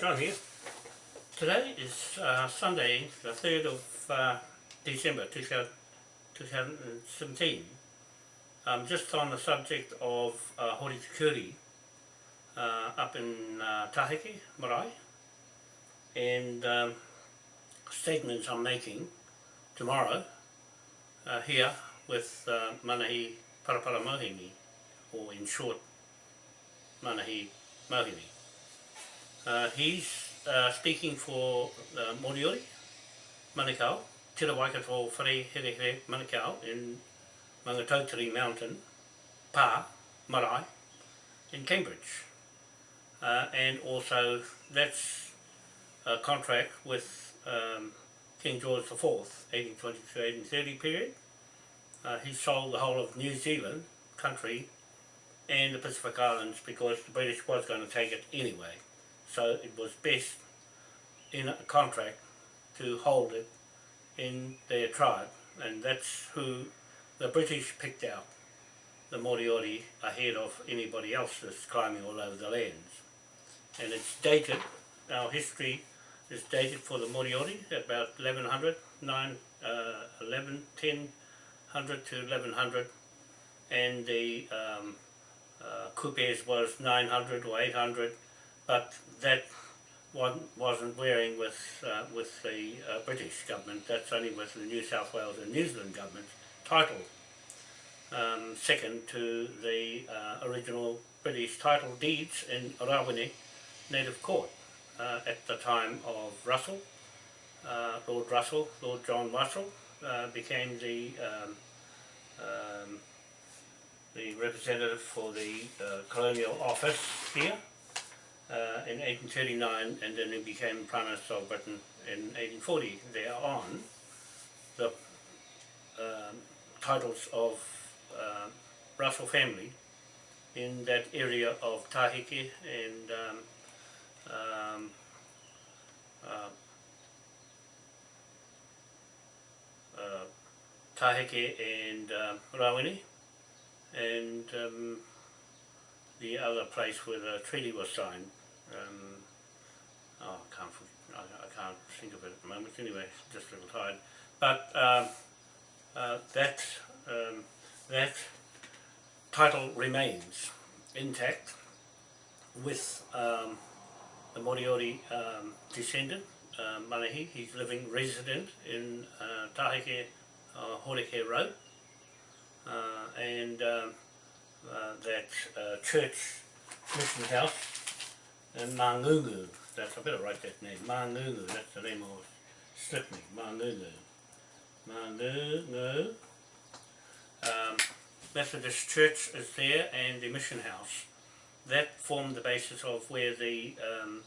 John here. Today is uh, Sunday, the 3rd of uh, December 2000, 2017. Um, just on the subject of uh, Horitikuri uh, up in uh, Tahiki, Marae, and um, statements I'm making tomorrow uh, here with uh, Manahi Paraparamohimi, or in short, Manahi Mohini. Uh, he's uh, speaking for uh, Moriori, Manukau, Tira Waikato Whare Here Here Manukau in Maungatautari Mountain, Pa, Marae, in Cambridge. Uh, and also that's a contract with um, King George IV, 1820 to 1830 period. Uh, he sold the whole of New Zealand country and the Pacific Islands because the British was going to take it anyway so it was best in a contract to hold it in their tribe. And that's who the British picked out. The Moriori ahead of anybody else that's climbing all over the lands. And it's dated, our history is dated for the Moriori about 1100, 9, uh, 11, 1000 to 1100 and the um, uh, Kupes was 900 or 800 but that one wasn't wearing with uh, with the uh, British government, that's only with the New South Wales and New Zealand government title, um, second to the uh, original British title deeds in Rawene Native Court uh, at the time of Russell, uh, Lord Russell, Lord John Russell uh, became the um, um, the representative for the colonial office here uh, in 1839 and then he became Prime Minister of Britain in 1840. There on, the uh, titles of uh, Russell family in that area of Tahiki and um, um, uh, uh, and uh, Rawene and um, the other place where the treaty was signed um, oh, I can't, I, I, can't think of it at the moment. Anyway, just a little tired. But um, uh, that um, that title remains intact with um, the Moriori um, descendant, uh, Manahi. He's living resident in uh, Tahike uh, Horeke Road. Uh, and um, uh, that uh, church mission house and Mangungu. That's I better write that name. Mangungu. That's the name of slipped me. Mangungu. Mangungu. Um, Methodist Church is there and the mission house. That formed the basis of where the um,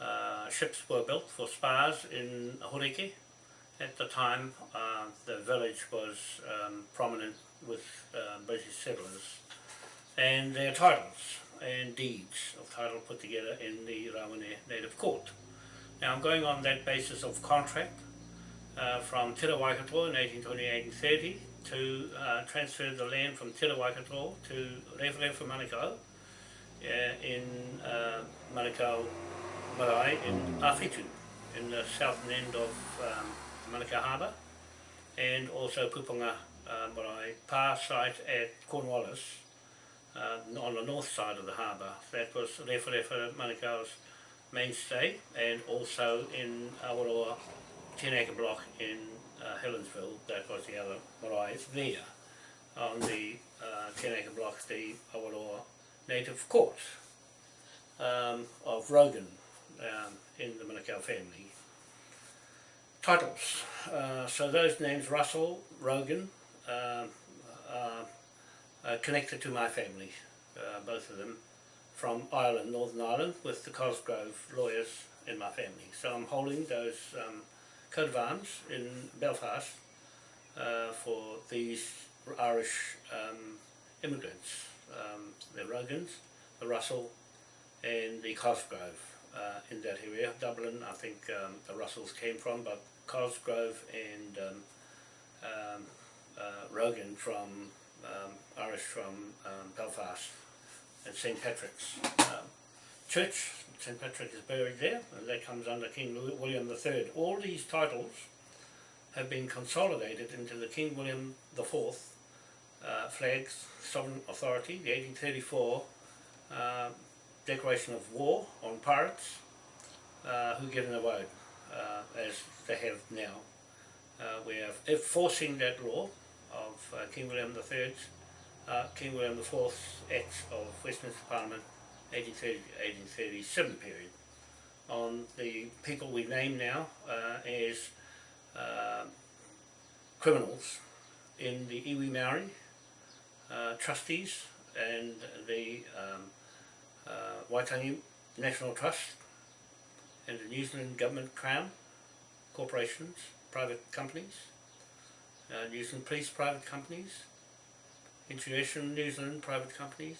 uh, ships were built for spas in Horeke. At the time, uh, the village was um, prominent with uh, British settlers and their titles and deeds of title put together in the Rawene Native Court. Now I'm going on that basis of contract uh, from Te Waikato in 1828 and 30 to uh, transfer the land from Te Waikato to Rewrewa Manukau uh, in uh, Manukau Marae in Awhitu in the southern end of um, Manukau Harbour and also Pupunga uh, Marae par site at Cornwallis uh, on the north side of the harbour. That was Rewharewha Manukau's mainstay and also in Awaroa 10 acre block in uh, Helensville, that was the other marae there. On the uh, 10 acre block, the Awaroa native court um, of Rogan um, in the Manukau family. Titles, uh, so those names Russell, Rogan, um, uh, uh, connected to my family, uh, both of them, from Ireland, Northern Ireland, with the Cosgrove lawyers in my family. So I'm holding those um, coat of arms in Belfast uh, for these Irish um, immigrants, um, the Rogans, the Russell and the Cosgrove uh, in that area. Dublin, I think um, the Russells came from, but Cosgrove and um, um, uh, Rogan from um, Irish from um, Belfast and St Patrick's. Um, church, St Patrick is buried there, and that comes under King William III. All these titles have been consolidated into the King William IV uh, flags, sovereign authority, the 1834 uh, declaration of war on pirates uh, who get the road, uh, as they have now. Uh, we are enforcing that law of uh, King William III's, uh, King William IV's Acts of Westminster Parliament 1830-1837 period. On the people we name now uh, as uh, criminals in the iwi Maori uh, trustees and the um, uh, Waitangi National Trust and the New Zealand Government Crown corporations, private companies, uh, New Zealand Police private companies, International New Zealand private companies,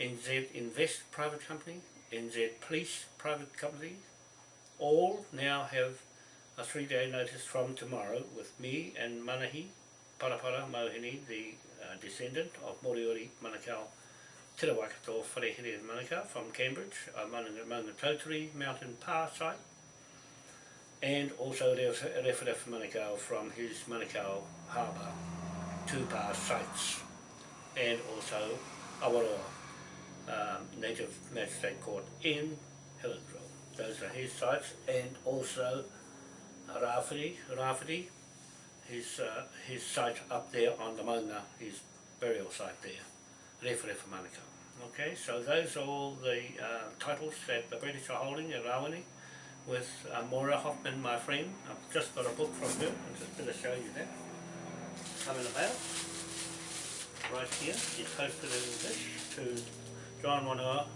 NZ Invest private company, NZ Police private company, all now have a three-day notice from tomorrow with me and Manahi Parapara Mauhini, the uh, descendant of Moriori Manukau Te Rawakato Wharehere Manukau from Cambridge, a Maunga Tautari Mountain Pa site, and also there's Rewharewha Manukau from his Manukau Harbour, two Pa sites, and also Awaroa um, Native Magistrate Court in Hillsville. Those are his sites, and also Rafiri, Rafiri, his, uh, his site up there on the Mauna, his burial site there, Referef Manukau. Okay, so those are all the uh, titles that the British are holding at Rawini. With uh, Maura Hoffman, my friend. I've just got a book from her, I'm just going to show you that. Come in the mail. Right here, she posted in this to John Wanoa,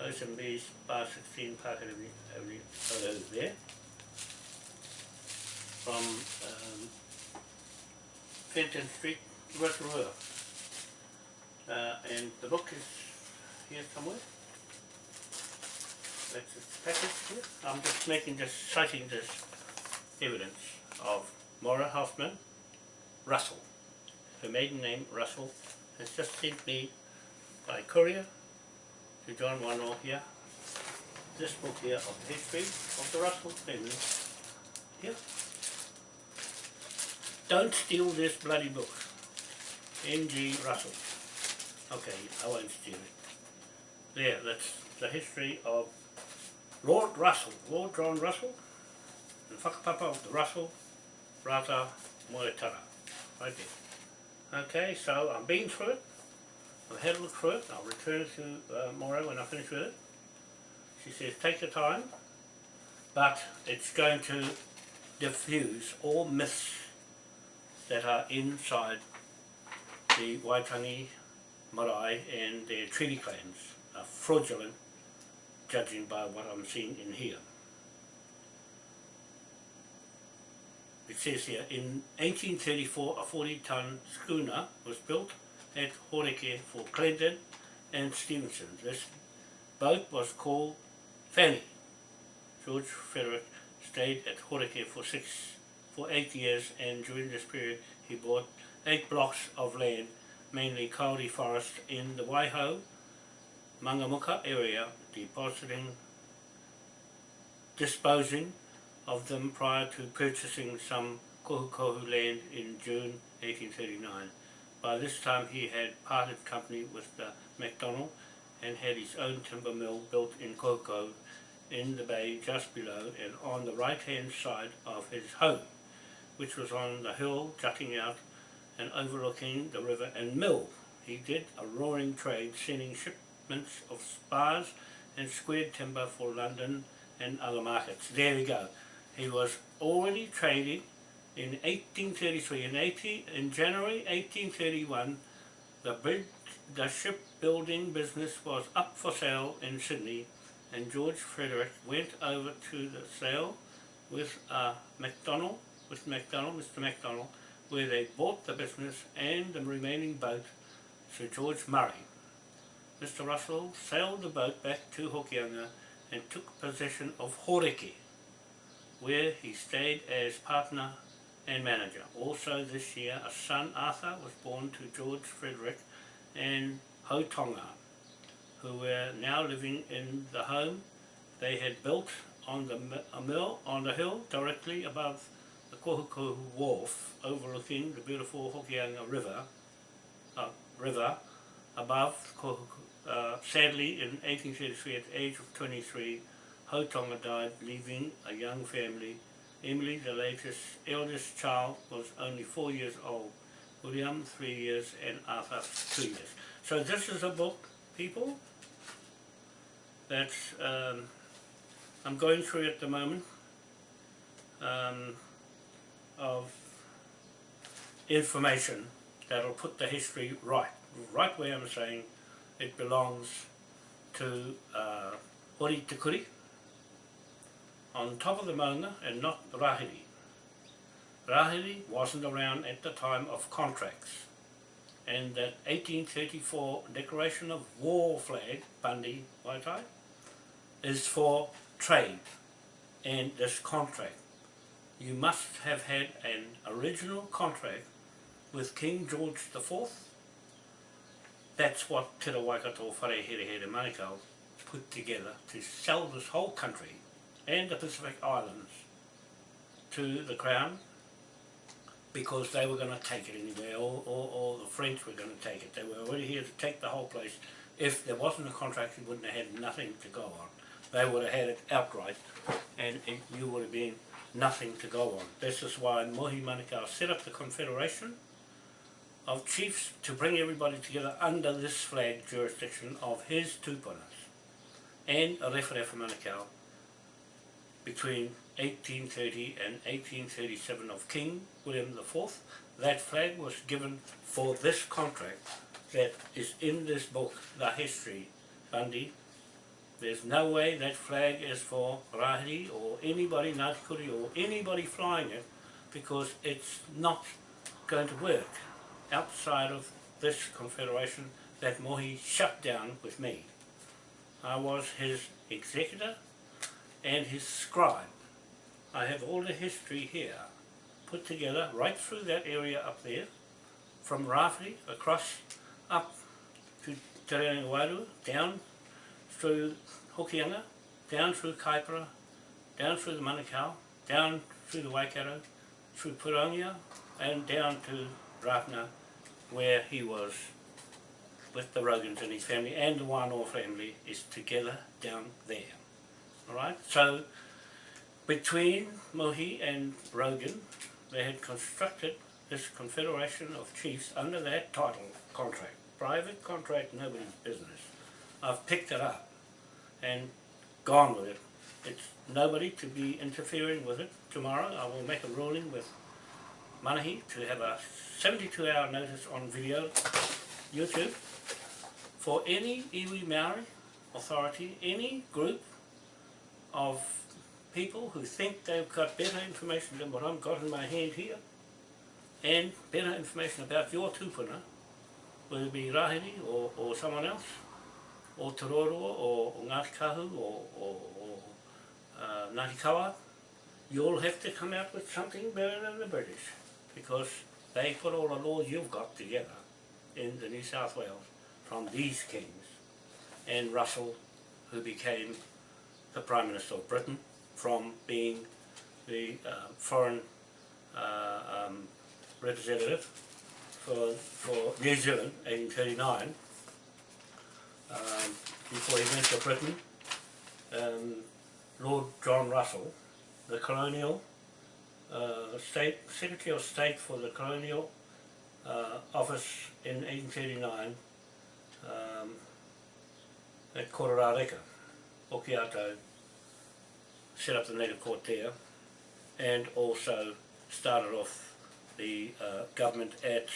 OSMB's Bar 16 Park Avenue, Avenue, oh, there. From um, Fenton Street, Rotorua. Uh, and the book is here somewhere. That's its package here. I'm just making just citing this evidence of Maura Hoffman Russell. Her maiden name Russell has just sent me by courier to John Wanoa here this book here of the history of the Russell family. Here. Don't steal this bloody book. N.G. Russell. Okay, I won't steal it. There, that's the history of Lord Russell, Lord John Russell, the whakapapa of the Russell, Rata Moetara, right there. Okay, so I'm been through it, I've had a look through it, I'll return to uh, when I finish with it. She says, take your time, but it's going to diffuse all myths that are inside the Waitangi, Marae and their treaty claims are fraudulent judging by what I'm seeing in here. It says here, in 1834 a 40 ton schooner was built at Horeke for Clinton and Stevenson. This boat was called Fanny. George Frederick stayed at Horeke for six, for eight years and during this period he bought eight blocks of land, mainly kauri forest in the Waiho, Mangamuka area, depositing, disposing of them prior to purchasing some kohu land in June 1839. By this time he had parted company with the MacDonald and had his own timber mill built in Koko in the bay just below and on the right hand side of his home, which was on the hill jutting out and overlooking the river and mill. He did a roaring trade, sending shipments of spars and squared timber for London and other markets. There we go. He was already trading in 1833. In, 18, in January 1831, the the shipbuilding business was up for sale in Sydney and George Frederick went over to the sale with uh, MacDonald, with MacDonald, Mr. MacDonald, where they bought the business and the remaining boat, Sir George Murray. Mr. Russell sailed the boat back to Hokianga and took possession of Horeke, where he stayed as partner and manager. Also this year, a son, Arthur, was born to George Frederick and Hotonga. who were now living in the home they had built on the a mill on the hill directly above the Kohukohu Wharf overlooking the beautiful Hokianga River, uh, river above Kohukohu. Uh, sadly, in 1833, at the age of 23, Hautonga died, leaving a young family. Emily, the latest eldest child, was only four years old. William, three years, and Arthur, two years. So this is a book, people, that um, I'm going through at the moment um, of information that'll put the history right, right where I'm saying it belongs to uh, Kuri, on top of the Mona and not Rahiri. Rahiri wasn't around at the time of contracts and that 1834 declaration of war flag, Bundy Waitai, is for trade and this contract. You must have had an original contract with King George IV. That's what Te Waikato Whare Here Here Manukau put together to sell this whole country and the Pacific Islands to the Crown because they were going to take it anyway, or, or, or the French were going to take it. They were already here to take the whole place. If there wasn't a contract, you wouldn't have had nothing to go on. They would have had it outright, and you would have been nothing to go on. This is why Mohi Manukau set up the Confederation of Chiefs to bring everybody together under this flag jurisdiction of his tupunas and a Referefa Manukau between 1830 and 1837 of King William IV. That flag was given for this contract that is in this book, The History, Bundy. There's no way that flag is for Rahiri or anybody, Ngāti or anybody flying it because it's not going to work outside of this confederation that Mohi shut down with me. I was his executor and his scribe. I have all the history here put together right through that area up there, from Rafiri across up to Te down through Hokianga, down through Kaipara, down through the Manukau, down through the Waikato, through Pirongia, and down to Rafna, where he was with the Rogans and his family, and the Wānoa family is together down there. Alright, so between Mohi and Rogan, they had constructed this confederation of chiefs under that title contract. Private contract, nobody's business. I've picked it up and gone with it. It's nobody to be interfering with it. Tomorrow I will make a ruling with Manahi to have a 72 hour notice on video, YouTube, for any iwi Maori authority, any group of people who think they've got better information than what I've got in my hand here, and better information about your tupuna, whether it be Rahiri or, or someone else, or Te or, or Ngāti Kahu, or, or, or uh, Ngāti Kawa, you all have to come out with something better than the British, because they put all the laws you've got together in the New South Wales from these kings, and Russell, who became the Prime Minister of Britain from being the uh, foreign uh, um, representative for, for New Zealand, 1839, um, before he went to Britain, um, Lord John Russell, the colonial uh, state Secretary of State for the colonial uh, office in 1839 um, at Kororareka, Okiato, set up the native court there and also started off the uh, government at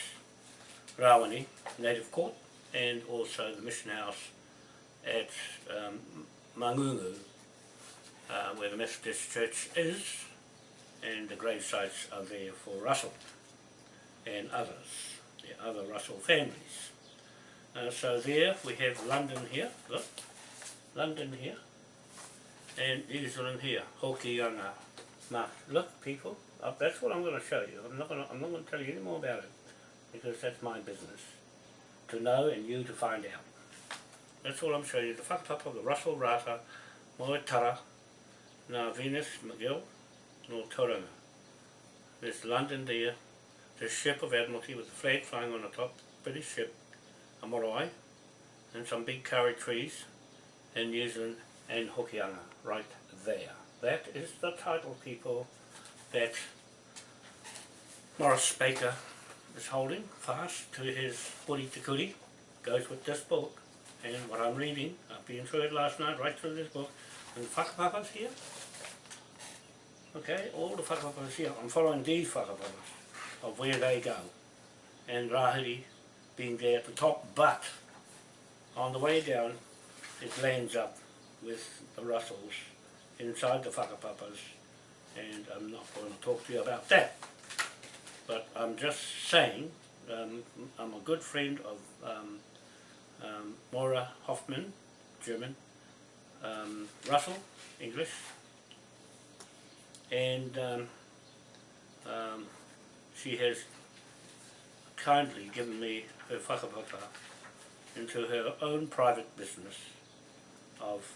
Rawani Native Court and also the mission house at um, Mangungu uh, where the Methodist Church is. And the grave sites are there for Russell and others, the other Russell families. Uh, so there we have London here, look, London here, and New Zealand here, Hokianga. Now, look people, uh, that's what I'm going to show you. I'm not going to, I'm not going to tell you any more about it because that's my business to know and you to find out. That's all I'm showing you. The whakapapa of the Russell Rata, Moetara, now Venus McGill, no Tauranga. There's London there, this ship of Admiralty with the flag flying on the top, British ship, a marae, and some big curry trees in New Zealand and Hokianga, right there. That is the title, people, that Morris Baker is holding fast to his Te Kuri, goes with this book, and what I'm reading, I've been through it last night, right through this book, and whakapapas here, okay, all the whakapapas here, I'm following these whakapapas of where they go, and Rahiri being there at the top, but on the way down, it lands up with the Russells inside the whakapapas, and I'm not going to talk to you about that. But I'm just saying, um, I'm a good friend of um, um, Maura Hoffman, German, um, Russell, English, and um, um, she has kindly given me her whakapapa into her own private business of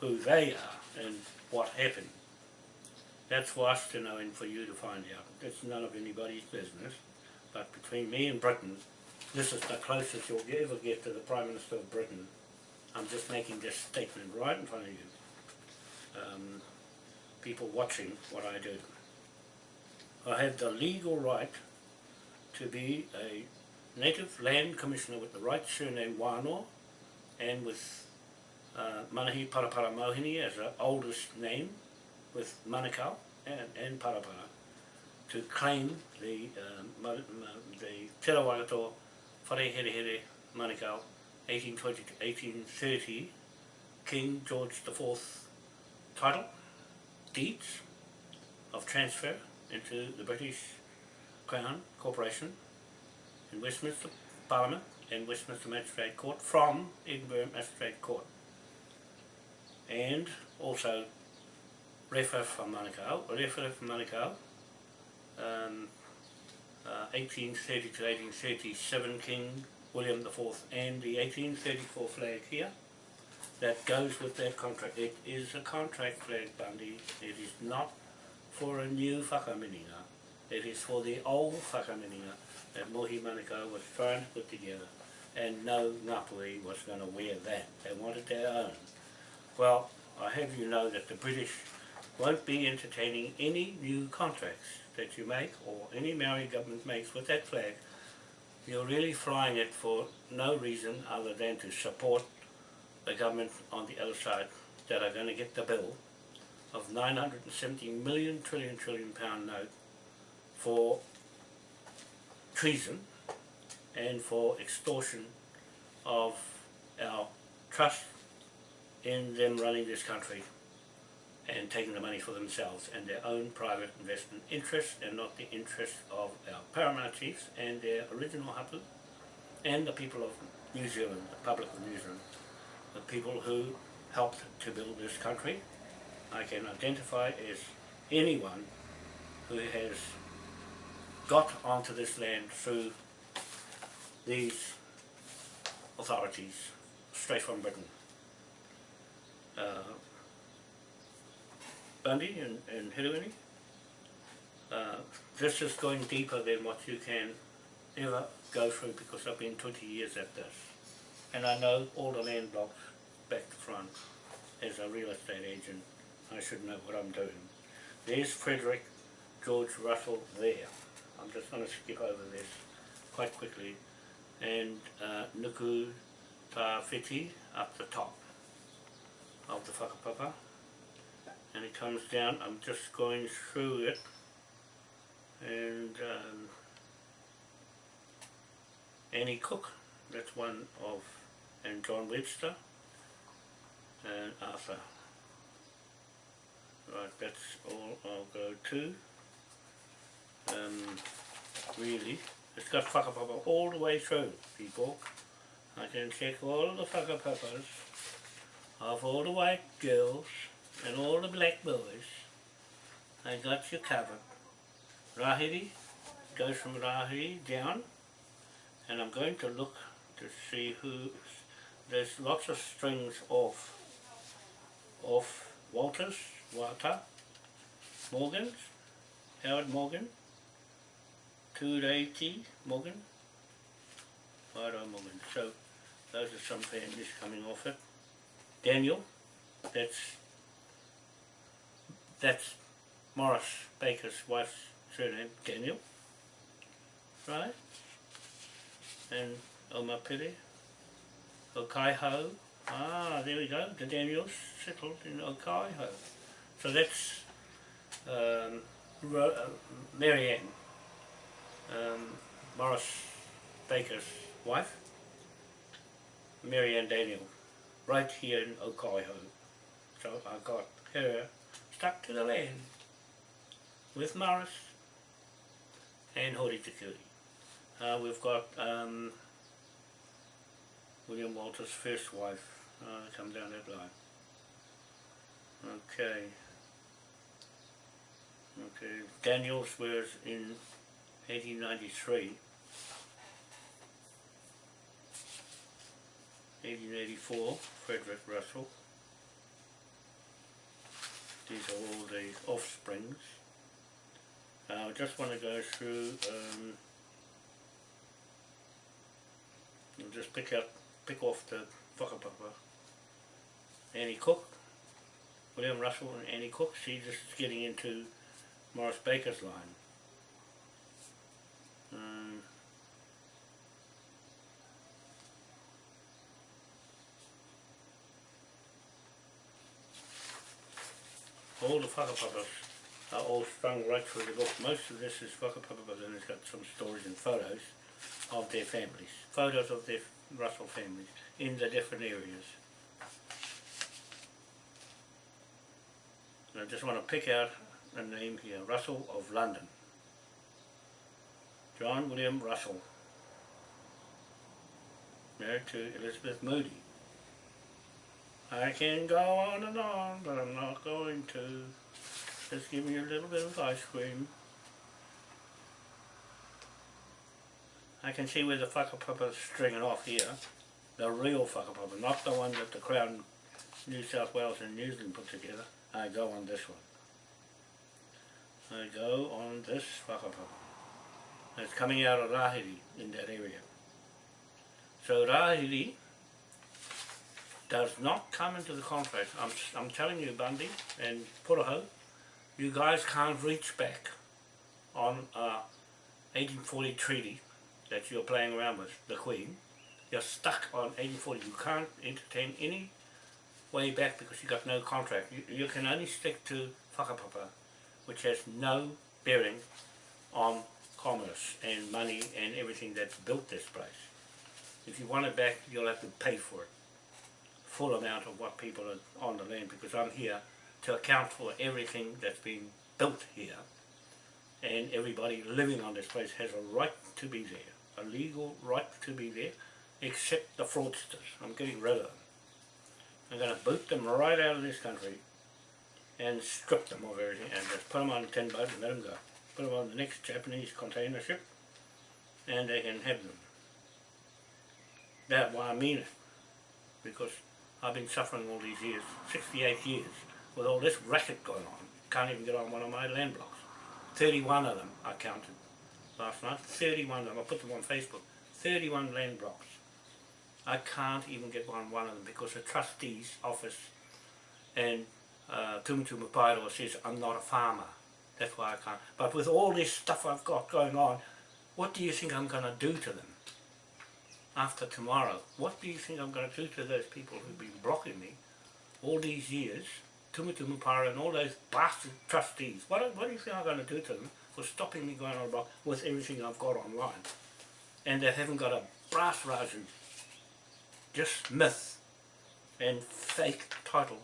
who they are and what happened. That's for us to know and for you to find out. It's none of anybody's business. But between me and Britain, this is the closest you'll ever get to the Prime Minister of Britain. I'm just making this statement right in front of you. Um, people watching what I do. I have the legal right to be a native land commissioner with the right surname Wano and with uh, Manahi Parapara Mohini as the oldest name with Manukau and, and Parapara to claim the um, the Te Rawagato Whare Here Here Manukau 1820 to 1830 King George IV title, deeds of transfer into the British Crown Corporation in Westminster Parliament and Westminster Magistrate Court from Edinburgh Magistrate Court. And also Refa from Manukau, Refa from Manukau, um, uh, 1830 to 1837 King William IV and the 1834 flag here that goes with that contract. It is a contract flag, Bundy. It is not for a new whakaminenga. It is for the old whakaminenga that Mohi Manukau was trying to put together. And no Ngāpuhi was going to wear that. They wanted their own. Well, I have you know that the British won't be entertaining any new contracts that you make or any Maori government makes with that flag. You're really flying it for no reason other than to support the government on the other side that are going to get the bill of 970 million trillion trillion pound note for treason and for extortion of our trust in them running this country and taking the money for themselves and their own private investment interests and not the interests of our paramount chiefs and their original hapu and the people of New Zealand, the public of New Zealand, the people who helped to build this country. I can identify as anyone who has got onto this land through these authorities straight from Britain. Uh, Bundy and, and Hiruini, uh, this is going deeper than what you can ever go through because I've been 20 years at this. And I know all the land blocks back to front. As a real estate agent, I should know what I'm doing. There's Frederick George Russell there. I'm just going to skip over this quite quickly. And uh, Nuku Ta Whiti up the top of the whakapapa. And it comes down, I'm just going through it. And um, Annie Cook, that's one of, and John Webster, and Arthur. Right, that's all I'll go to. Um, really, it's got whakapapa all the way through, people. I can check all the whakapapas of all the white girls and all the black boys. I got you covered. Rahiri goes from Rahiri down and I'm going to look to see who there's lots of strings off, off Walters, Walter, Morgans, Howard Morgan, Tureiti Morgan, Wairoa Morgan. So those are some families coming off it. Daniel, that's that's Morris Baker's wife's surname, Daniel. Right? And Omapere, Okaihau. Ah, there we go. The Daniels settled in Okaihau. So that's um, Ro uh, Marianne, um, Morris Baker's wife, Marianne Daniel, right here in Okaihau. So I got her stuck to the land with Morris and Hori Te Uh, we've got um, William Walter's first wife uh, come down that line. Okay. Okay, Daniels was in 1893. 1884, Frederick Russell. These are all the offsprings. Uh, I just want to go through um, and just pick out, pick off the whakapapa. Annie Cook, William Russell and Annie Cook. See, just getting into Morris Baker's line. Um, all the whakapapas are all strung right through the book. Most of this is whakapapas and it's got some stories and photos of their families. Photos of their Russell families in the different areas. And I just want to pick out a name here, Russell of London. John William Russell, married to Elizabeth Moody. I can go on and on, but I'm not going to. Just give me a little bit of ice cream. I can see where the whakapapa is stringing off here. The real whakapapa, not the one that the Crown New South Wales and New Zealand put together. I go on this one. I go on this whakapapa. It's coming out of Rahiri in that area. So Rahiri does not come into the contract. I'm, I'm telling you, Bundy and Puraho, you guys can't reach back on a 1840 treaty that you're playing around with, the Queen. You're stuck on 1840. You can't entertain any way back because you got no contract. You, you can only stick to whakapapa which has no bearing on commerce and money and everything that's built this place. If you want it back, you'll have to pay for it. Full amount of what people are on the land because I'm here to account for everything that's been built here and everybody living on this place has a right to be there, a legal right to be there, except the fraudsters. I'm getting rid of them. I'm going to boot them right out of this country and strip them of everything and just put them on a tin boat and let them go. Put them on the next Japanese container ship and they can have them. That's why I mean it. Because I've been suffering all these years, 68 years, with all this racket going on. Can't even get on one of my land blocks. 31 of them I counted last night. 31 of them. I put them on Facebook. 31 land blocks. I can't even get on one of them because the trustee's office and uh, Mapairo says, I'm not a farmer. That's why I can't. But with all this stuff I've got going on, what do you think I'm going to do to them after tomorrow? What do you think I'm going to do to those people who've been blocking me all these years, Tumutu Mapairo and all those bastard trustees? What, what do you think I'm going to do to them for stopping me going on a block with everything I've got online? And they haven't got a brass razoo, just myth and fake titles.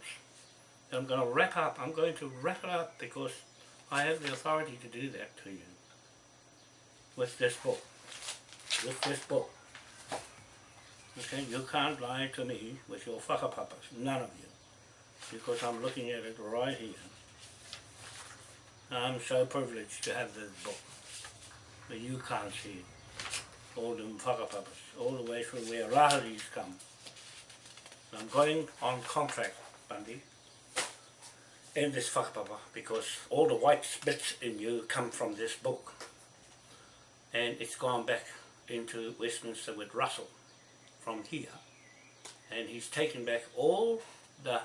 I'm going to wrap up. I'm going to wrap it up because I have the authority to do that to you with this book. With this book. Okay, you can't lie to me with your fucker whakapapas, none of you, because I'm looking at it right here. I'm so privileged to have this book, but you can't see it. All them whakapapas, all the way from where Raharis come, I'm going on contract, Bundy, in this whakapapa because all the white bits in you come from this book. And it's gone back into Westminster with Russell from here. And he's taken back all the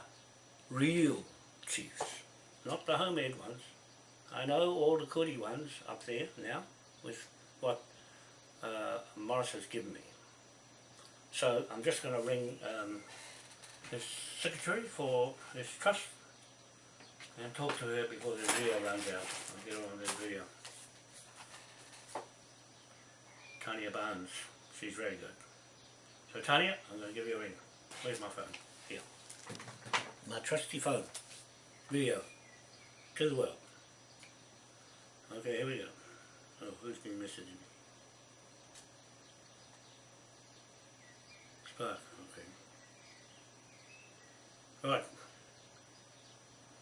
real chiefs, not the homemade ones. I know all the Kuri ones up there now with what uh, Morris has given me. So I'm just going to ring um, his secretary for this trust and talk to her before the video runs out. I'll get on the video. Tanya Barnes, she's very good. So Tanya, I'm going to give you a ring. Where's my phone? Here. My trusty phone. Video. To the world. Okay, here we go. Oh, who's been messaging me? Spark, okay. Right.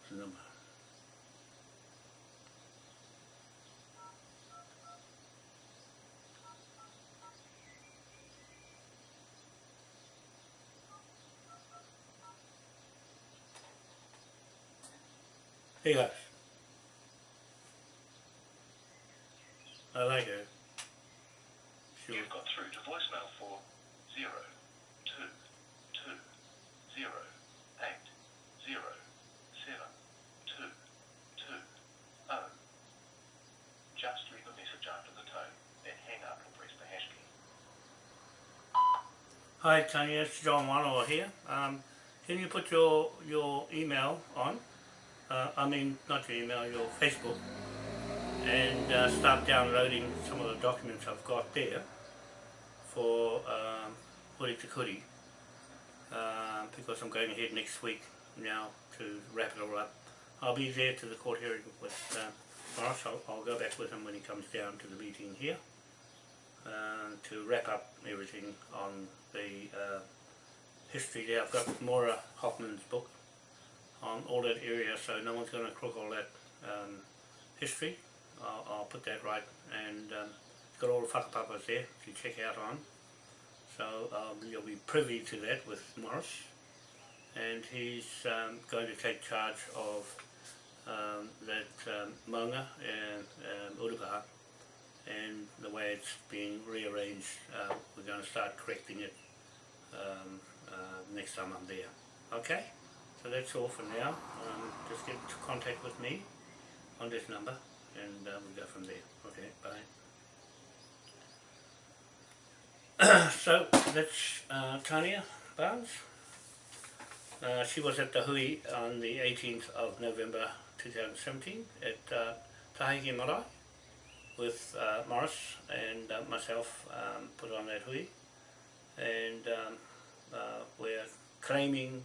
What's the number? Hey guys. I like her. She was You've got through to voicemail for zero two two zero eight zero seven two two oh. Just leave a message after the tone, then hang up and press the hash key. Hi Tanya, it's John Wanoa here. Um, can you put your your email on? Uh, I mean, not your email, your Facebook, and uh, start downloading some of the documents I've got there for um, Huri Te uh, because I'm going ahead next week now to wrap it all up. I'll be there to the court hearing with uh, Morris. I'll, I'll go back with him when he comes down to the meeting here uh, to wrap up everything on the uh, history there. I've got Maura Hoffman's book on all that area so no one's going to crook all that um, history. I'll, I'll put that right and um, got all the whakapapas there to check out on. So um, you'll be privy to that with Morris and he's um, going to take charge of um, that um, maunga and um, and the way it's being rearranged, uh, we're going to start correcting it um, uh, next time I'm there. Okay? So that's all for now. Um, just get into contact with me on this number and uh, we'll go from there. Okay, bye. so that's uh, Tanya Barnes. Uh, she was at the Hui on the 18th of November 2017 at uh, Tahiki Marae with uh, Morris and uh, myself um, put on that hui and um, uh, we're claiming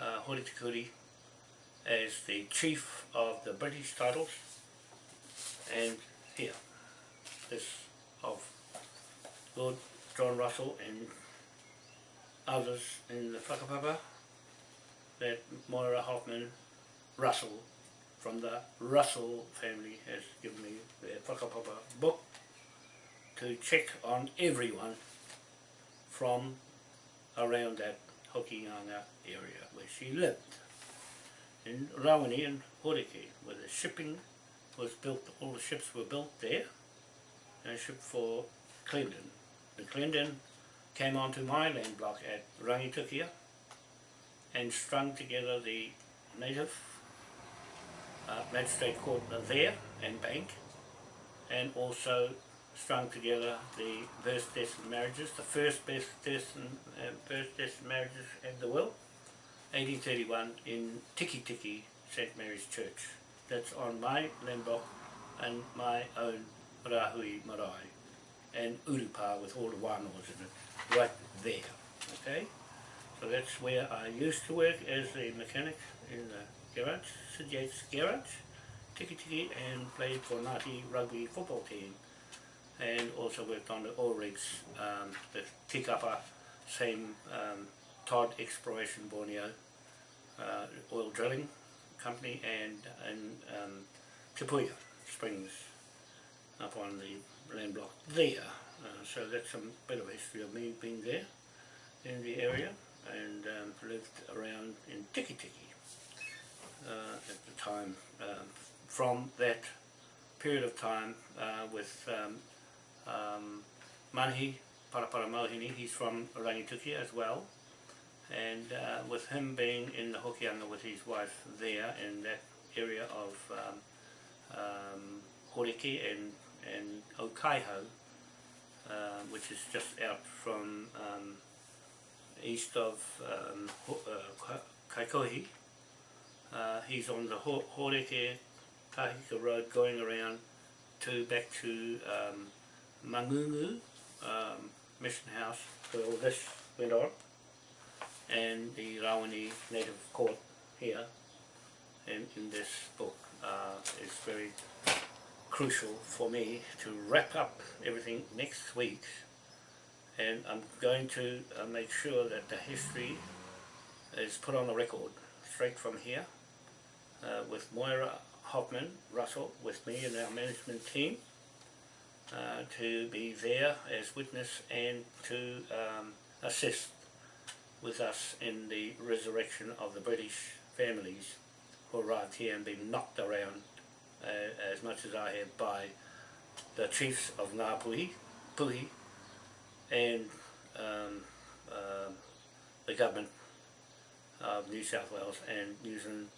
uh, Hori Tikuri as the chief of the British titles and here this of Lord John Russell and others in the whakapapa that Moira Hoffman Russell from the Russell family has given me their whakapapa book to check on everyone from around that Hokianga area where she lived. In Rawene and Horeke where the shipping was built, all the ships were built there and a ship for Cleveland. The Clinton came onto my land block at Rangitukia and strung together the native uh, magistrate court there and bank and also strung together the birth, death and marriages, the first birth, death and uh, birth, death and marriages in the world, 1831 in Tiki Tiki St Mary's Church. That's on my land block and my own Rahui Marae and Urupa with all the wānoas in it, right there, okay? So that's where I used to work as a mechanic in the garage, Sid Yates garage, Tiki Tiki, and played for Ngāti rugby football team and also worked on the oil rigs, um, the Tikapa, same um, Todd Exploration Borneo uh, oil drilling company and in um, Springs up on the land block there. Uh, so that's a bit of history of me being there in the area and um, lived around in Tiki Tiki uh, at the time. Um, from that period of time uh, with um, um, Manahi Parapara Mohini, he's from Rangituki as well, and uh, with him being in the Hokianga with his wife there in that area of um, um, Horiki and, and Okaihau, uh, which is just out from um, east of um, uh, Kaikohe. Uh, he's on the Ho- Horeke Kahika Road going around to back to um, Mangungu um, Mission House where all this went on and the Rawene Native Court here and in this book uh, is very crucial for me to wrap up everything next week. And I'm going to uh, make sure that the history is put on the record straight from here uh, with Moira Hoffman, Russell, with me and our management team uh, to be there as witness and to um, assist with us in the resurrection of the British families who arrived here and been knocked around uh, as much as I have by the chiefs of Ngāpuhi, Puhi, and um, um the government of New South Wales and New Zealand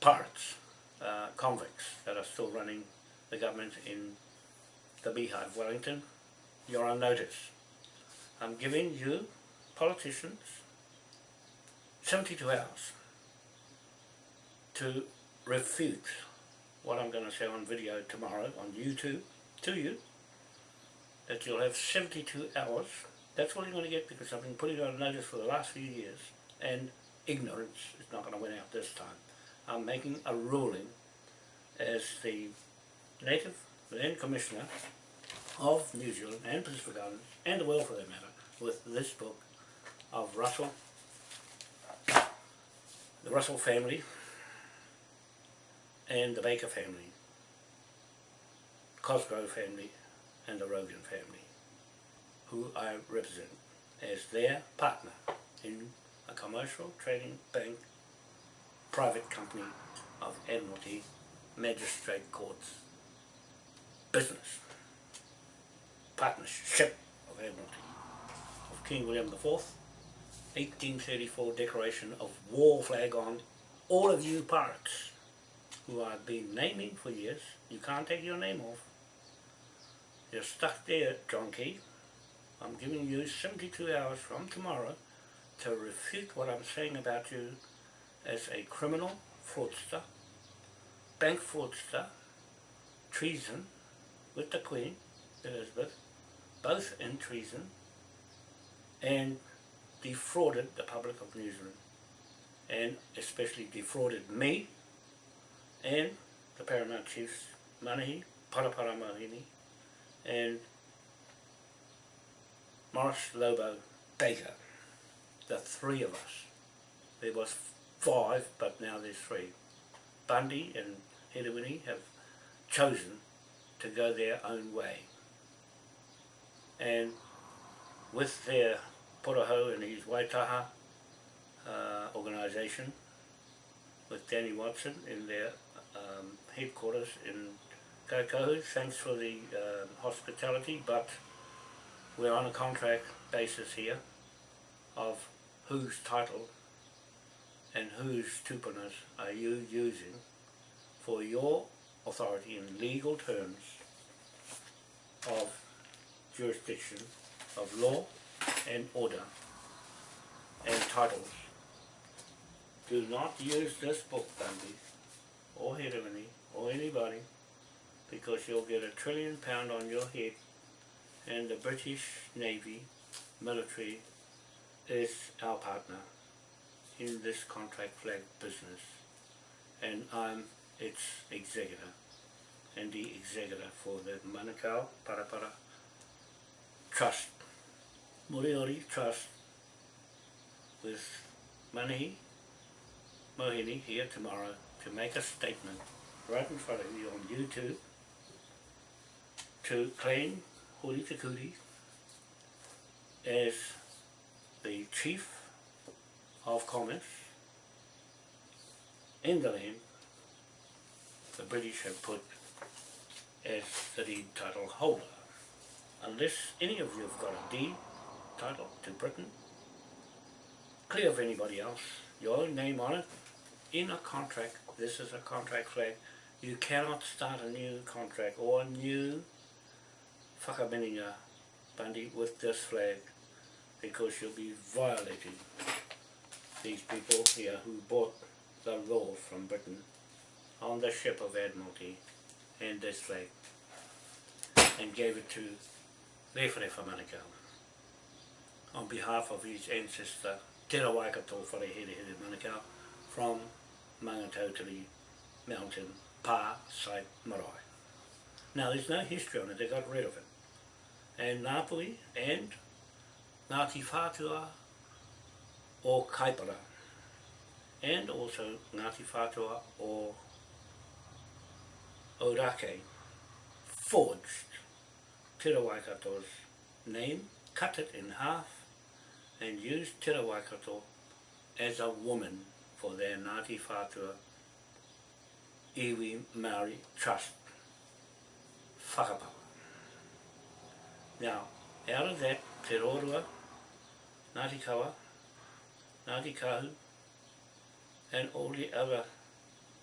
pirates, uh, convicts that are still running the government in the Beehive, Wellington. You're on notice. I'm giving you, politicians, 72 hours to refute what I'm going to say on video tomorrow on YouTube to you that you'll have 72 hours. That's all you're going to get because I've been putting on notice for the last few years and ignorance is not going to win out this time. I'm making a ruling as the Native Land Commissioner of New Zealand and Pacific Islands and the world for that matter with this book of Russell, the Russell family and the Baker family, Cosgrove family and the Rogan family, who I represent as their partner in a commercial trading bank private company of Admiralty Magistrate Courts business. Partnership of Admiralty of King William IV 1834 declaration of war flag on all of you pirates who I've been naming for years. You can't take your name off. You're stuck there, John Key. I'm giving you 72 hours from tomorrow to refute what I'm saying about you as a criminal fraudster, bank fraudster, treason with the Queen, Elizabeth, both in treason, and defrauded the public of New Zealand, and especially defrauded me and the Paramount Chiefs, Manahi, Parapara Mahini, and Morris Lobo Baker, the three of us. There was five, but now there's three. Bundy and Hedewini have chosen to go their own way. And with their Poroho and his Waitaha uh, organisation, with Danny Watson in their um, headquarters in Kaikohe, thanks for the um hospitality, but we're on a contract basis here of whose title and whose tupunas are you using for your authority in legal terms of jurisdiction of law and order and titles. Do not use this book, Bundy, or Hedemini, or anybody, because you'll get a trillion pound on your head and the British Navy military is our partner in this contract flag business. And I'm its executor and the executor for the Manukau Parapara Trust, Moriori Trust with Manahi Mohini here tomorrow to make a statement right in front of you on YouTube to claim Huri Te Kuri as the chief of commerce in the land the British have put as the deed title holder. Unless any of you have got a deed title to Britain, clear of anybody else, your name on it, in a contract, this is a contract flag, you cannot start a new contract or a new whakamininga bandi with this flag because you'll be violating these people here who bought the law from Britain on the ship of Admiralty and this flag and gave it to Lefere Manukau. On behalf of his ancestor Te Rawaikato Wharehere Manukau from Mangatautari Mountain, Pa Site Marae. Now there's no history on it, they got rid of it. And Napoli and Ngāti Whātua or Kaipara and also Ngāti Whātua or Orake forged Te Rawaikato's name, cut it in half and used Te Rawaikato as a woman for their Ngāti Whātua Iwi Maori Trust whakapapa. Now, out of that, Te Rorua, Ngāti Kawa, Ngāti Kahu, and all the other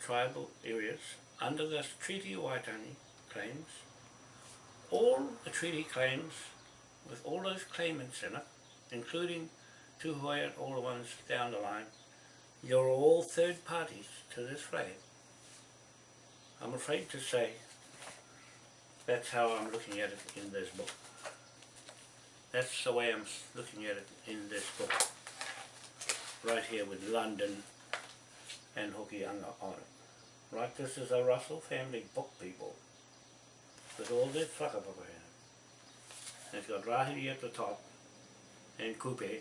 tribal areas under the Treaty of Waitangi claims, all the treaty claims with all those claimants in it, including Tuhoe and all the ones down the line, you're all third parties to this flag. I'm afraid to say that's how I'm looking at it in this book. That's the way I'm looking at it in this book. Right here with London and Hokianga on it. Right, this is a Russell family book, people. With all this whakapapa in it. It's got Rahiri at the top and Kupe,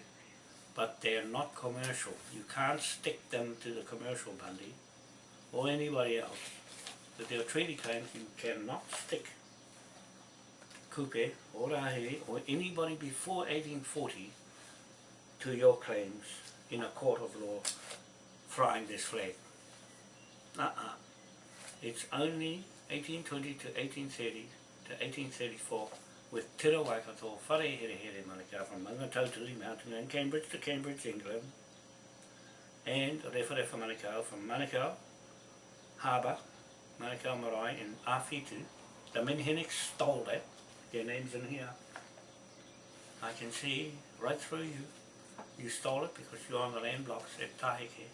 but they're not commercial. You can't stick them to the commercial bandi or anybody else. With their treaty claims, you cannot stick Kupe or Rahiri or anybody before 1840 to your claims in a court of law flying this flag. Uh-uh. It's only 1820 to 1830 to 1834 with Te Waikato, Whareherehere Manukau from Maungatautari Mountain and Cambridge to Cambridge, England and Rewharewa Manukau from Manukau Harbour, Manukau Marae in Awhitu. The Minhinnick stole that, their name's in here. I can see right through you. You stole it because you're on the land blocks at Tahike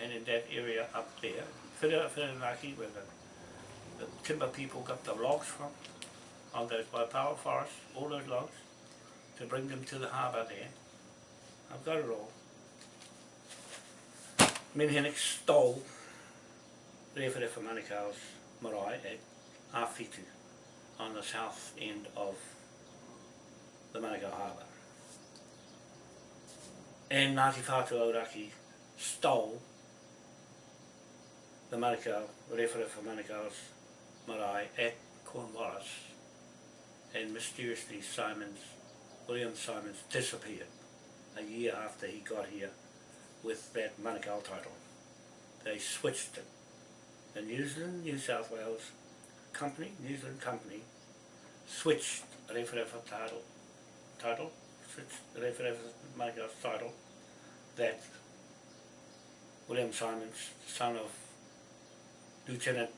and in that area up there, Whirinaki, where the, the timber people got the logs from, on those by power forests, all those logs, to bring them to the harbour there. I've got it all. Minhinnick stole Rewharewa Manukau's marae at Awhitu on the south end of the Manukau Harbour. And Ngāti Whātua Ōrākei stole the Manukau, Rewharewa Manukau's marae at Cornwallis and mysteriously Simons, William Simons disappeared a year after he got here with that Manukau title. They switched it. The New Zealand, New South Wales company, New Zealand company, switched Rewharewa title, title, switched Manukau's title, that William Simons, son of Lieutenant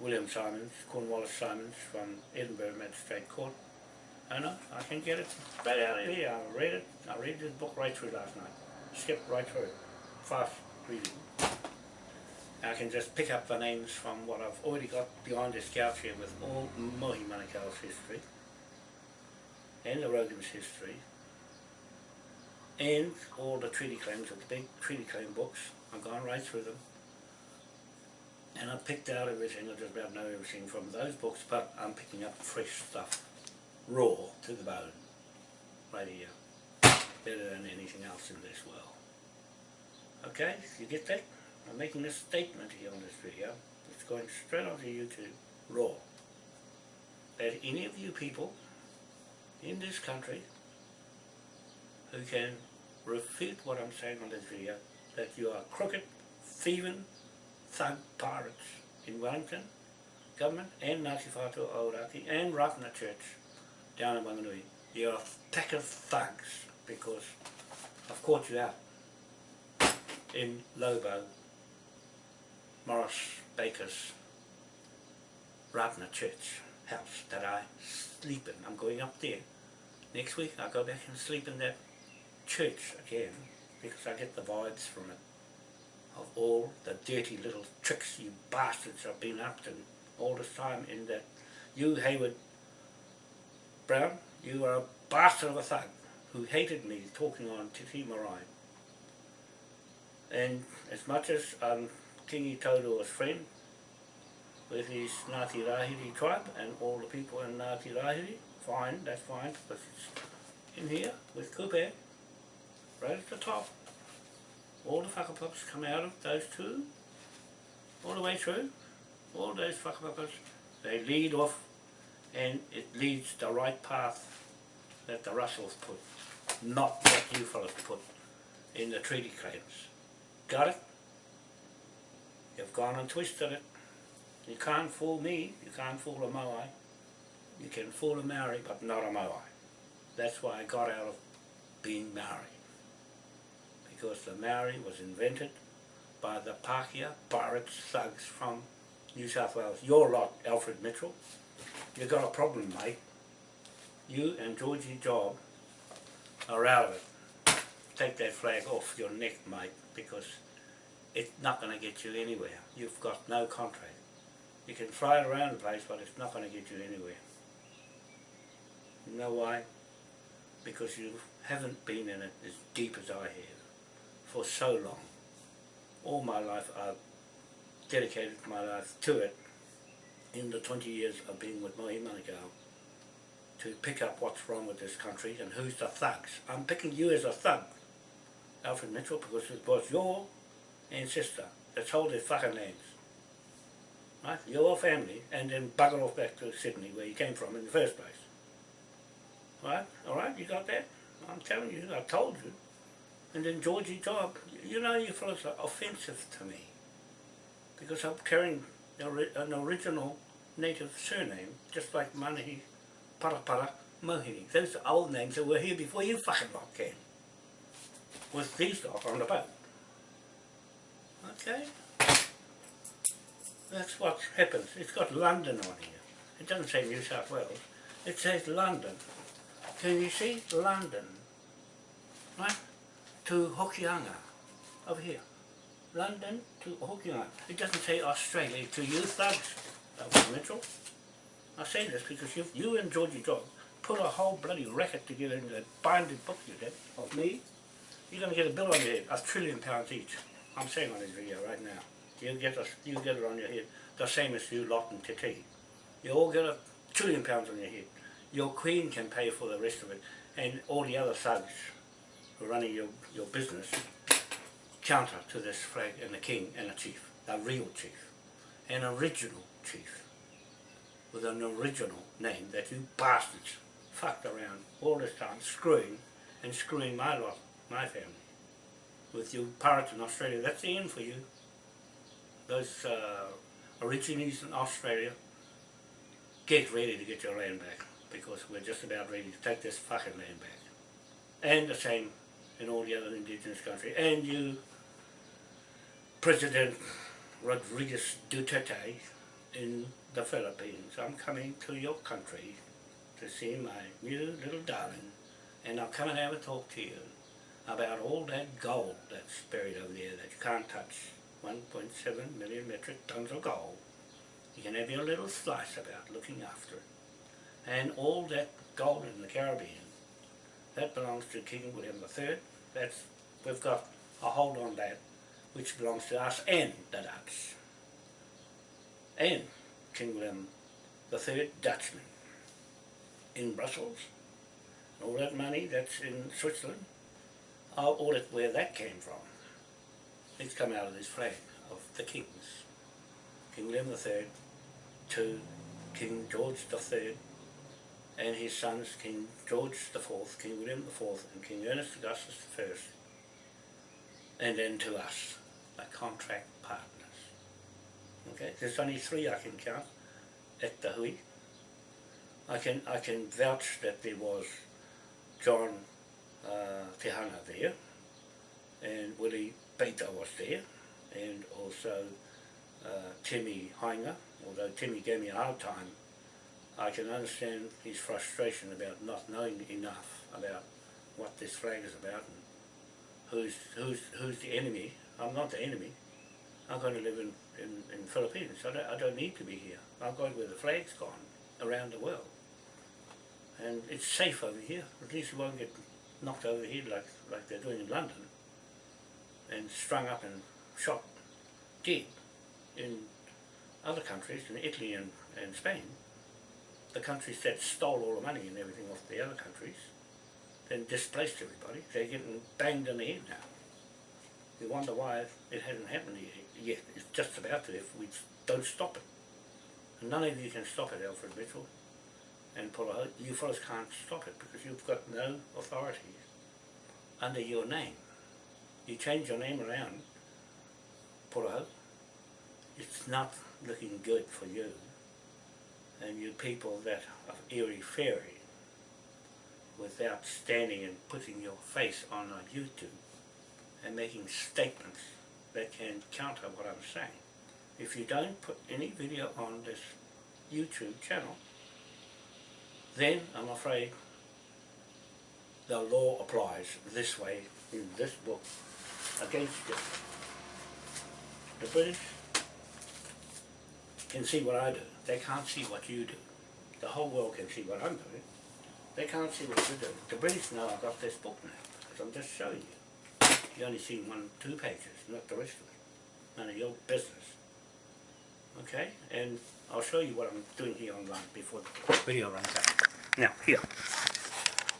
William Simons, Cornwallis Simons from Edinburgh Magistrate Court. I know, I can get it right out of here. I read it, I read this book right through last night. Skipped right through it. Fast reading. I can just pick up the names from what I've already got behind this couch here with all Mohi Manukau's history and the Rogan's history and all the treaty claims, of the big treaty claim books. I've gone right through them and I picked out everything, I just about know everything from those books, but I'm picking up fresh stuff, raw to the bone, right here, uh, better than anything else in this world. Okay, you get that? I'm making a statement here on this video, it's going straight onto YouTube, raw. That any of you people in this country who can refute what I'm saying on this video, that you are crooked, thieving, thug pirates in Wellington, government and Ngāti Whātua Ōrākei and Ratana Church down in Wanganui. You're a pack of thugs because I've caught you out in Lobo, Morris Baker's Ratana Church house that I sleep in. I'm going up there. Next week I'll go back and sleep in that church again because I get the vibes from it of all the dirty little tricks you bastards have been up to all this time in that you Hayward Brown, you are a bastard of a thug who hated me talking on Te Ti Marae. And as much as um, Kingi Taurua's friend with his Ngāti Rahiri tribe and all the people in Ngāti Rahiri, fine, that's fine, because it's in here with Kupe, right at the top. All the whakapapas come out of those two, all the way through, all those whakapapas, they lead off and it leads the right path that the Russells put, not what you fellas put in the treaty claims. Got it? You've gone and twisted it. You can't fool me, you can't fool a Moai. You can fool a Maori, but not a Moai. That's why I got out of being Maori. Because the Maori was invented by the Pākehā pirates, thugs from New South Wales. Your lot, Alfred Mitchell, you've got a problem, mate. You and Georgie Job are out of it. Take that flag off your neck, mate, because it's not going to get you anywhere. You've got no contract. You can fly it around the place, but it's not going to get you anywhere. You know why? Because you haven't been in it as deep as I have for so long. All my life I've dedicated my life to it in the 20 years of being with Mohi Manukau to pick up what's wrong with this country and who's the thugs. I'm picking you as a thug, Alfred Mitchell, because it was your ancestor that told their fucking names. Right? Your family, and then bugger off back to Sydney where you came from in the first place. Right? Alright, you got that? I'm telling you, I told you. And then Georgie Job, you know you fellas are offensive to me. Because I'm carrying an original native surname, just like Manahi Parapara Mohini. Those are old names that were here before you fucking lot came. With these lot on the boat. Okay? That's what happens. It's got London on here. It doesn't say New South Wales. It says London. Can you see? London. Right? To Hokianga. Over here. London to Hokianga. It doesn't say Australia to you thugs, Alfred Mitchell. I say this because you, you and Georgie Dog put a whole bloody racket together in that binded book you did of me. You're going to get a bill on your head, a trillion pounds each. I'm saying on this video right now. You get a, you get it on your head, the same as you lot and Titi. You all get a trillion pounds on your head. Your queen can pay for the rest of it, and all the other thugs running your, your business counter to this flag and the king and a chief, a real chief, an original chief, with an original name that you bastards fucked around all this time, screwing and screwing my lot, my family, with you pirates in Australia. That's the end for you. Those uh, in Australia, get ready to get your land back, because we're just about ready to take this fucking land back. And the same in all the other indigenous countries. And you President Rodriguez Duterte in the Philippines. I'm coming to your country to see my new little darling and I'll come and have a talk to you about all that gold that's buried over there that you can't touch. 1.7 million metric tons of gold. You can have your little slice about looking after it. And all that gold in the Caribbean, that belongs to King William III. That's, we've got a hold on that which belongs to us and the Dutch. And King William III Dutchman in Brussels. All that money that's in Switzerland, I'll audit where that came from. It's come out of this flag of the kings. King William III to King George III and his sons King George IV, King William IV and King Ernest Augustus I and then to us, like contract partners. Okay, there's only three I can count at the Hui. I can I can vouch that there was John uh, Tehana there, and Willie Beta was there, and also uh, Timmy Hainga, although Timmy gave me a hard time, I can understand his frustration about not knowing enough about what this flag is about and who's, who's, who's the enemy. I'm not the enemy. I'm going to live in, in, in Philippines. I don't, I don't need to be here. I'll go where the flag's gone around the world. And it's safe over here. At least you won't get knocked over here like, like they're doing in London and strung up and shot dead in other countries, in Italy and, and Spain, the countries that stole all the money and everything off the other countries, then displaced everybody. They're getting banged in the head now. We wonder why it hasn't happened yet. It's just about to if we don't stop it. And none of you can stop it, Alfred Mitchell and Pulaho. You fellows can't stop it because you've got no authority under your name. You change your name around, Pulaho, it's not looking good for you and you people that of Erie Ferry without standing and putting your face on a YouTube and making statements that can counter what I'm saying. If you don't put any video on this YouTube channel, then I'm afraid the law applies this way in this book against you. The British can see what I do. They can't see what you do. The whole world can see what I'm doing. They can't see what you do. The British know I've got this book now, because I'm just showing you. You only see one, two pages, not the rest of it. None of your business. Okay? And I'll show you what I'm doing here online before the video runs out. Now, here.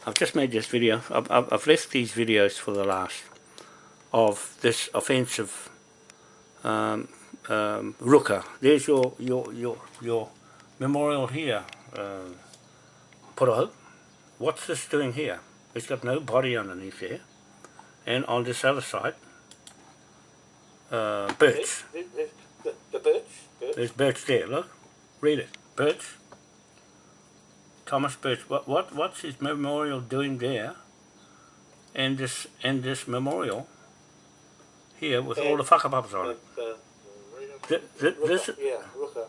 I've just made this video. I've, I've, I've left these videos for the last of this offensive um, um, Ruka. There's your, your, your, your memorial here, uh, Poroho. What's this doing here? It's got no body underneath there. And on this other side, uh, birch. The, the, the, the birch? birch? There's birch there, look. Read it. Birch. Thomas Birch. What, what, what's his memorial doing there? And this, and this memorial here with all the whakapapas on it. Th th this, Ruka, yeah, Ruka.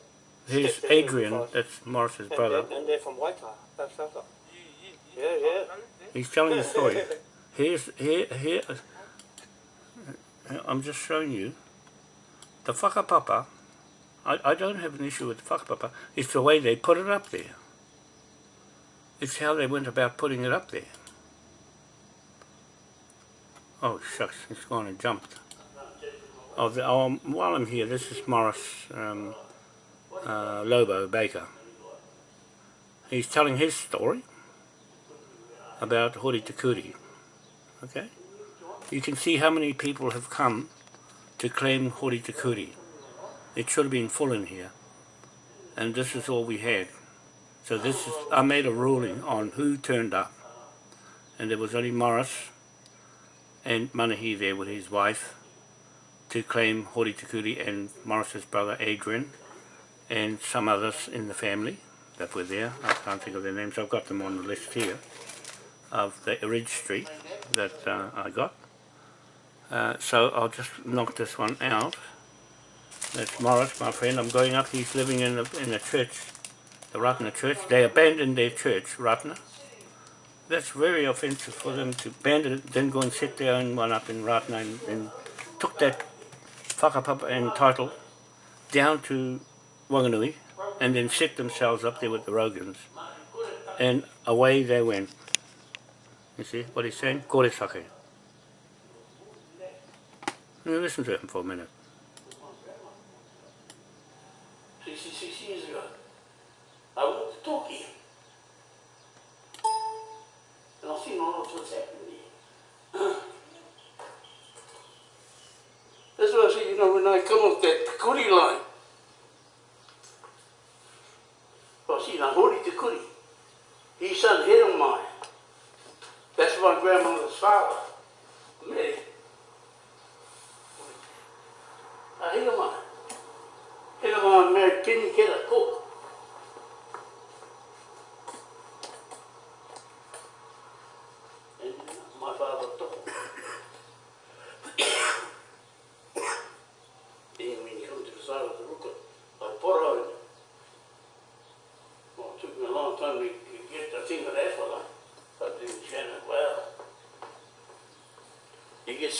Step Adrian, that's Morris's And brother. they're, and they're from South Yeah, yeah. He's telling the story. Here's, here, here, I'm just showing you. The whakapapa, I, I don't have an issue with the whakapapa, it's the way they put it up there. It's how they went about putting it up there. Oh shucks, it's gone and jumped. Oh, the, oh, while I'm here, this is Morris um, uh, Lobo Baker. He's telling his story about Hori Takuri. Okay? You can see how many people have come to claim Hori Takuri. It should have been full in here. And this is all we had. So this is, I made a ruling on who turned up. And there was only Morris and Manahi there with his wife to claim Hori Takuri and Morris's brother Adrian and some others in the family that were there. I can't think of their names. I've got them on the list here of the registry that uh, I got. Uh, so I'll just knock this one out. That's Morris, my friend. I'm going up. He's living in the, in the church, the Ratana church. They abandoned their church, Ratana. That's very offensive for them to abandon it, then go and set their own one up in Ratana and, and took that whakapapa and title down to Wanganui and then set themselves up there with the Rogans. And away they went. You see what he's saying? Kore sake. Now listen to him for a minute. 66 years ago, I went know, when I come off that Tikuri line. Well, see, now, Hori Tikuri, his son hit on mine. That's my grandmother's father. Mary. Ahinamai. Ahinamai married Kenny Keller Cook.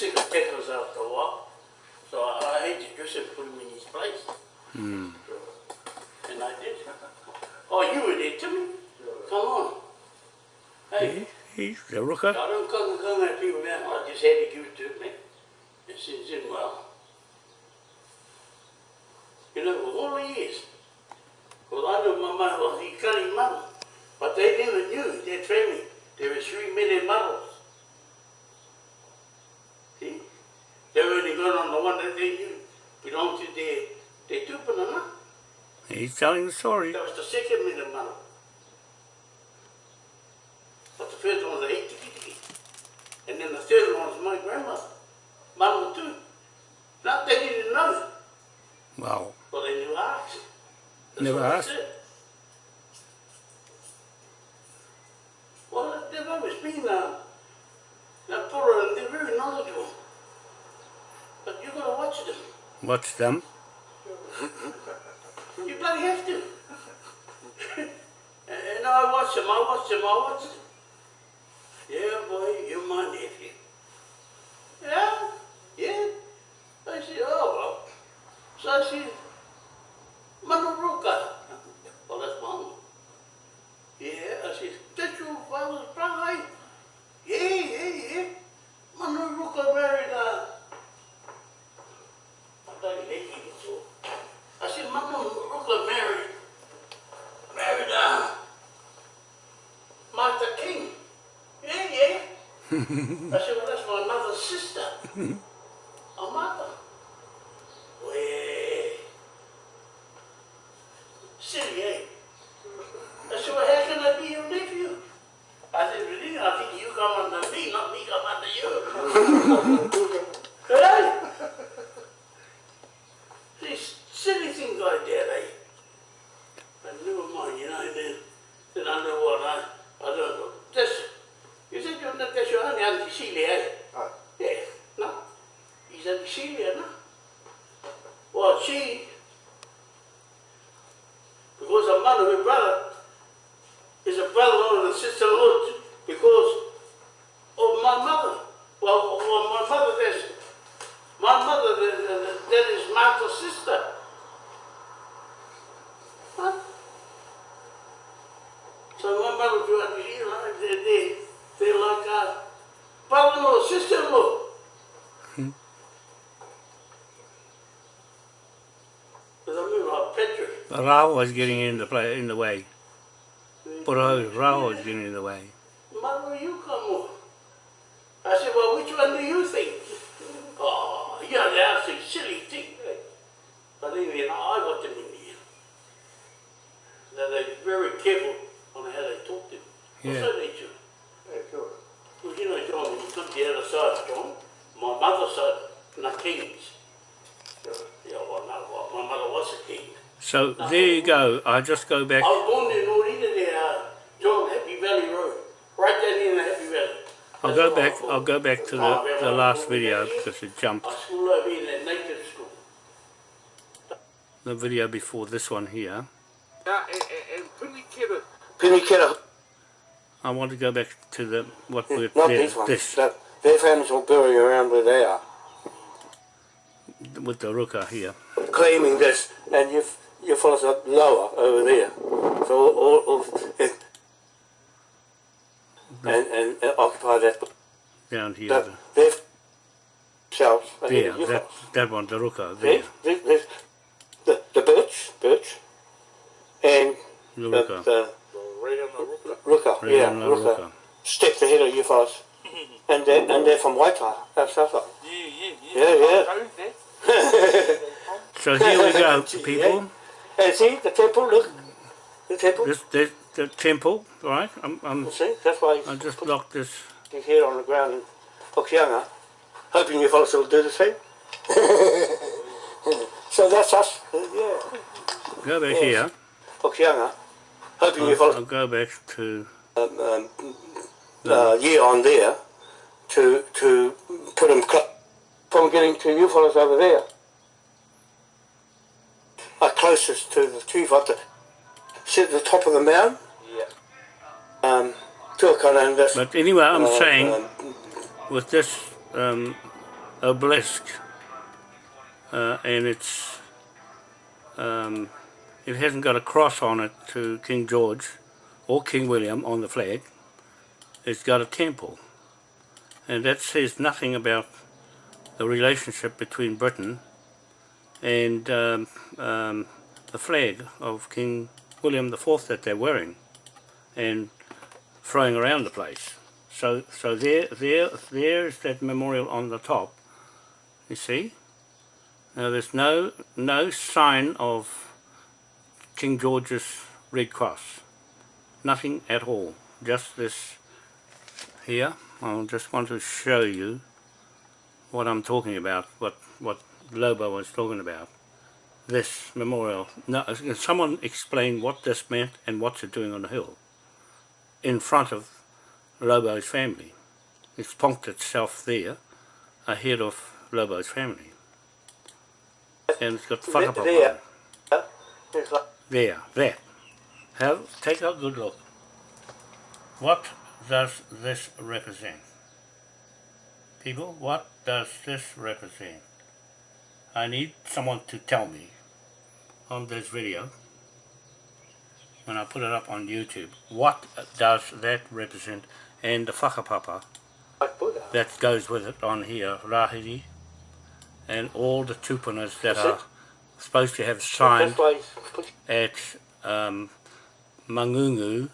Sick of pickles after a while. So I, I hate to just put him in his place. Hmm. And I did. Oh, you were there, Timmy? Come on. Hey, He's the rooker. I don't come come at people now. I just had to give it to me. It sins in well. You know, all the years. Well, I know my mother was the cunning mother. But they never knew their family. There were three million mothers. On the one that they knew belonged to their, their tupuna. He's telling the story. That was the second mother. But the first one was a eight tiki tiki. And then the third one was my grandmother. Mama too. Not they didn't know. Wow. Well, they knew asked. Never what asked? said. Well, they've always been uh, now Pura and they're very knowledgeable. But you gotta watch them. Watch them. You bloody have to. and I watch them, I watch them, I watch them. Yeah, boy, you're my nephew. Yeah, yeah. I said, oh, well. So I said, Manuruka. Well, that's mom. Yeah, I said, that's your father's eh?" Yeah, yeah, yeah. Manuruka married, uh, I thought he hated it so. I said, Mama Ruka married, married, uh, Martha King. Yeah, yeah. I said, well, that's my mother's sister. A mother. Way. Silly, eh? I said, well, how can I be your nephew? I said, really? I think you come under me, not me come under you. hey? These silly things like that, eh? But never mind, you know, then, then I know what I, I don't know. That's, you said you're not, that's your only Auntie Celia, eh? Aye. Yeah, no? He's Auntie Celia, no? Well, she, because her mother, her brother, is a brother-in-law and a sister-in-law too, because of my mother. Well, well my mother, there's, my mother, that, that, that is Martha's sister. Huh? So my mother, you know, they, they, they like uh, brother-in-law, sister-in-law. But I mean, like Petra. But Rao was getting in the play in the way. But Rao was getting in the way. Mother, you come on. I said, well, which one do you think? Oh, you know, they ask these silly things. eh? But anyway, now I got them in here. Now they're very careful on how they talk to me. Yeah. So they do. Yeah, sure. Well, you know, John, when you come to the other side, John, my mother's side, not kings. Sure. Yeah, well, no, well, my mother was a king. So there you go. I just go back. I was born in Norita there, uh, John, Happy Valley Road. Right down in the Happy Valley. I'll go back. I'm from. I'll go back to the, the last video because it jumped. I school over in that native school. The video before this one here. Now, and, and Pinikera. Pinikera, I want to go back to the what we're not there, these ones. this That, their families all buried around where they are, with the ruka here. claiming this, and you you fellas are lower over there. So all, all, all it, and, and, and occupy that. down here. that themselves. there, that that one, the ruka there, There, there, there's the, the birch, birch, and the the, ruka. the Ruka, Right yeah, on the Ruka. ruka. Steps ahead of you fellas. and they're, and they're from Waikato, that's that's right. Yeah, yeah, Yeah, yeah. So here we go, people. And see, the temple, look. The temple. This, this the temple, right? I'm, I'm You see, that's why I just put blocked this. head on the ground in Hokianga, hoping you fellas will do the same. so that's us, uh, yeah. go back Yes. here. Hokianga, hoping you I'll, follow I'll go back to um, um, uh, year on there to to put them from getting to you fellows over there. Are closest to the chief up to sit at the top of the mound. Yeah. Um, Tuakana and this. But anyway, I'm uh, saying um, with this um, obelisk uh, and it's um, it hasn't got a cross on it to King George or King William on the flag. It's got a temple, and that says nothing about the relationship between Britain and um, um, the flag of King William IV that they're wearing and throwing around the place. So, so there, there, there's that memorial on the top. You see? Now there's no, no sign of King George's Red Cross. Nothing at all. Just this here. I just want to show you what I'm talking about. What, what Lobo was talking about. This memorial. Now, uh, can someone explain what this meant and what's it doing on the hill? In front of Lobo's family. It's plonked itself there, ahead of Lobo's family. And it's got whakapapa on there. like There, there. Have, take a good look. What does this represent? People, what does this represent? I need someone to tell me on this video, when I put it up on YouTube, what does that represent? And the whakapapa that goes with it on here, Rahiri, and all the tupunas that are supposed to have signed he's at um, Mangungu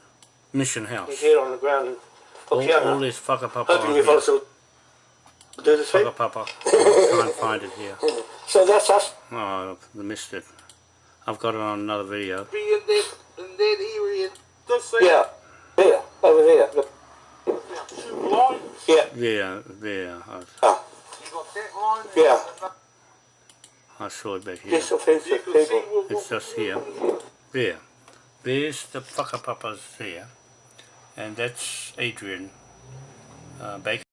Mission House. his head on the ground All, all this whakapapa hoping on you here. do the same. Whakapapa. Try and find it here. So that's us. Oh, I missed it. I've got it on another video. Be in that, in that area, this thing, Yeah, there, over there. The- two lines, yeah, There, there. Oh, you got that line. and- Yeah. I saw it back here. yes, offensive You can see people. what, It's just here. There. There's the whakapapas there. And that's Adrian uh, Baker.